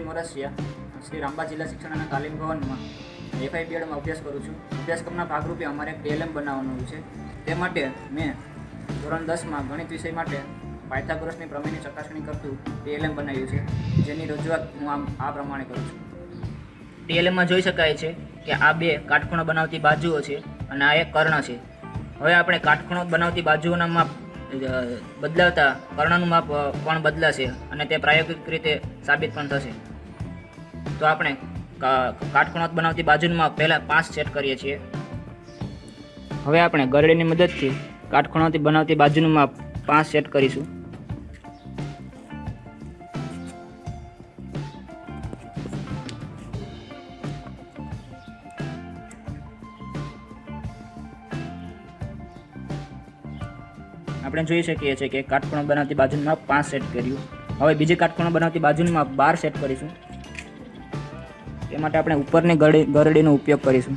વરસિયા શ્રી રામબા જિલ્લા શિક્ષણ અને તાલીમ ભવનમાં એફઆઈ પીએડમાં અભ્યાસ કરું છું. અભ્યાસક્રમના ભાગરૂપે અમારે એક ટીએલએમ બનાવવાનું છે. તે માટે મેં ધોરણ દસમાં ગણિત વિષય માટે પાયથાગોરસની પ્રમેયની ચકાસણી કરતું ટીએલએમ બનાવ્યું છે. જેની રજૂઆત હું આમ આ પ્રમાણે કરું છું. ટીએલએમમાં જોઈ શકાય છે કે આ બે કાટખૂણો બનાવતી બાજુઓ છે અને આ એક કર્ણ છે. હવે આપણે કાટખૂણો બનાવતી બાજુઓના માપ બદલાવતા કર્ણનું માપ પણ બદલાશે અને તે પ્રાયોગિક રીતે સાબિત પણ થશે. તો આપણે કા- બનાવતી બાજુનું માપ પહેલાં પાંચ સેટ કરીએ છીએ. હવે આપણે ગરડીની મદદથી કાટખૂણોથી બનાવતી બાજુનું માપ પાંચ સેટ કરીશું. આપણે જોઈ શકીએ છીએ કે કાટખૂણો બનાવતી બાજુનું માપ પાંચ સેટ કર્યું. હવે બીજી કાટખૂણો બનાવતી બાજુનું માપ બાર સેટ કરીશું. એ માટે આપણે ઉપરની ગરડી, ગરડીનો ઉપયોગ કરીશું.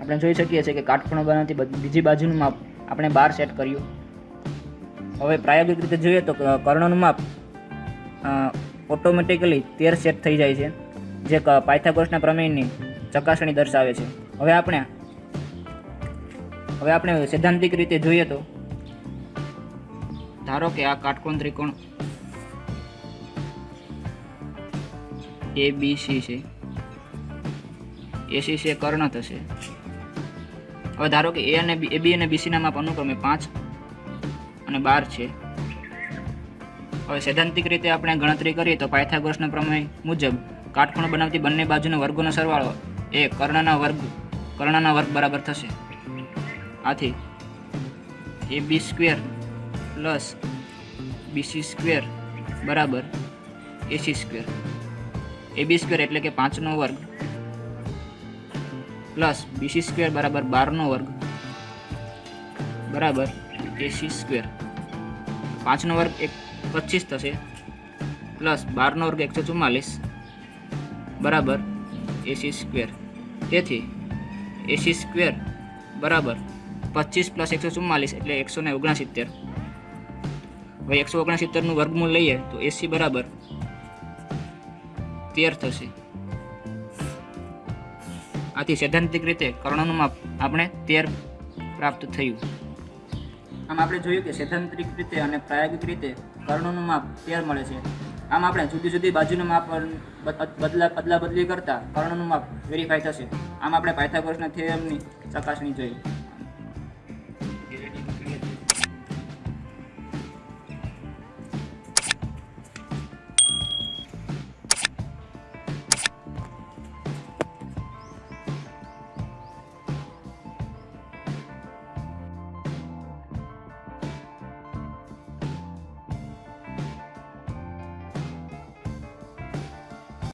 આપણે જોઈ શકીએ છીએ કે કાટખૂણો બનાવતી બીજી બાજુનું માપ આપણે બાર સેટ કર્યું. હવે પ્રાયોગિક રીતે જોઈએ તો કર્ણનું માપ ઓટોમેટિકલી તેર સેટ થઈ જાય છે, જે પાયથાગોરસના પ્રમેયની ચકાસણી દર્શાવે છે. હવે આપણે હવે આપણે સૈદ્ધાંતિક રીતે જોઈએ તો, ધારો કે આ કાટકોણ ત્રિકોણ એ બી સી છે. એસી છે કર્ણ થશે. હવે ધારો કે એ અને બી એ બી અને બીસીના માપ અનુક્રમે પાંચ અને બાર છે. હવે સૈદ્ધાંતિક રીતે આપણે ગણતરી કરીએ તો પાયથાગોરસના પ્રમેય મુજબ કાટખૂણો બનાવતી બંને બાજુના વર્ગોનો સરવાળો એ કર્ણના વર્ગ કર્ણના વર્ગ બરાબર થશે. આથી A B square plus BC square બરાબર એસી સ્ક્વેર. એ બી સ્ક્વેર એટલે કે પાંચનો વર્ગ પ્લસ બીસી સ્ક્વેર બરાબર બારનો વર્ગ. બરાબર. AC square. પાંચનો વર્ગ એક પચીસ થશે. પ્લસ બારનો વર્ગ એકસો ચુમ્માલીસ. બરાબર એસી સ્ક્વેર. તેથી એસી સ્ક્વેર બરાબર પચીસ પ્લસ એકસો ચુમ્માલીસ એટલે એકસો ને ઓગણસિત્તેર. હવે એકસો ઓગણસિત્તેરનું વર્ગમૂળ લઈએ તો એસી બરાબર તેર થશે. આથી સૈદ્ધાંતિક રીતે કર્ણનું માપ આપણે તેર પ્રાપ્ત થયું. આમ આપણે જોયું કે સૈદ્ધાંતિક રીતે અને પ્રાયોગિક રીતે કર્ણોનું માપ તેર મળે છે. આમ આપણે જુદી જુદી બાજુનું માપ બદલા બદલા બદલી કરતાં કર્ણનું માપ વેરીફાઈ થશે. આમ આપણે પાયથાગોરસના થિયરમની ચકાસણી જોઈ.